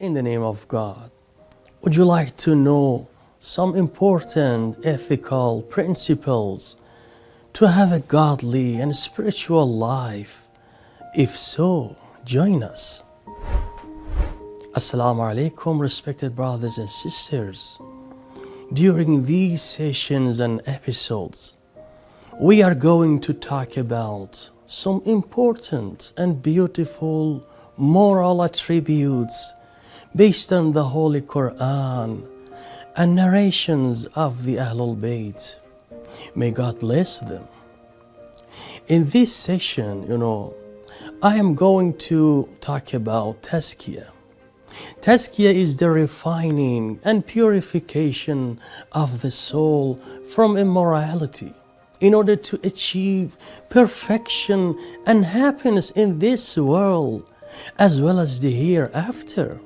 In the name of God, would you like to know some important ethical principles to have a godly and spiritual life? If so, join us. Assalamu alaikum, respected brothers and sisters. During these sessions and episodes, we are going to talk about some important and beautiful moral attributes based on the Holy Quran and narrations of the Ahlul Bayt. May God bless them. In this session, you know, I am going to talk about Tazkiyah. Tazkiyah is the refining and purification of the soul from immorality in order to achieve perfection and happiness in this world as well as the hereafter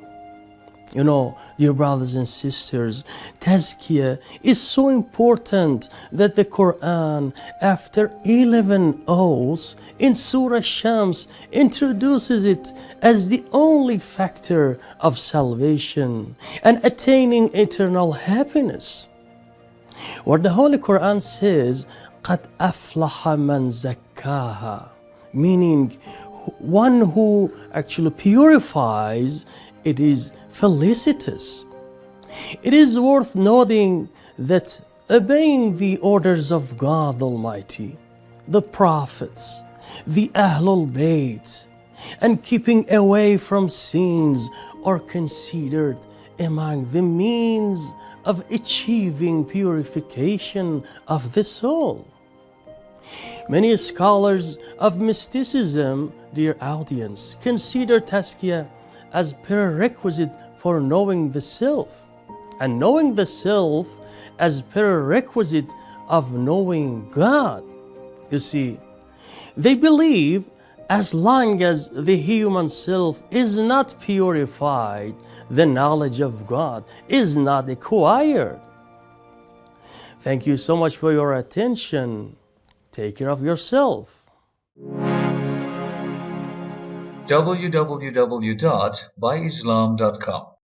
You know, dear brothers and sisters, Tazkiyah is so important that the Quran, after 11 oaths in Surah Shams, introduces it as the only factor of salvation and attaining eternal happiness. Where the Holy Quran says, قَدْ أَفْلَحَ مَنْ زَكَّاهَا Meaning, one who actually purifies, it is felicitous. It is worth noting that obeying the orders of God Almighty, the prophets, the Ahlul Bayt, and keeping away from sins are considered among the means of achieving purification of the soul. Many scholars of mysticism, dear audience, consider Tazkiyah as prerequisite for knowing the self, and knowing the self as prerequisite of knowing God. You see, they believe as long as the human self is not purified, the knowledge of God is not acquired. Thank you so much for your attention. Take care of yourself. www.byislam.com